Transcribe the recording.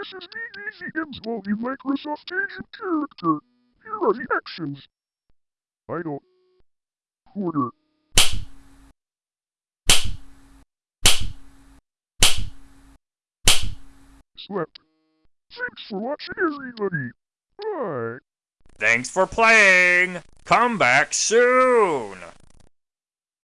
This is the Easy Movie Microsoft Agent character. Here are the actions. I don't... Order. Slept. Thanks for watching, everybody. Bye. Thanks for playing! Come back soon!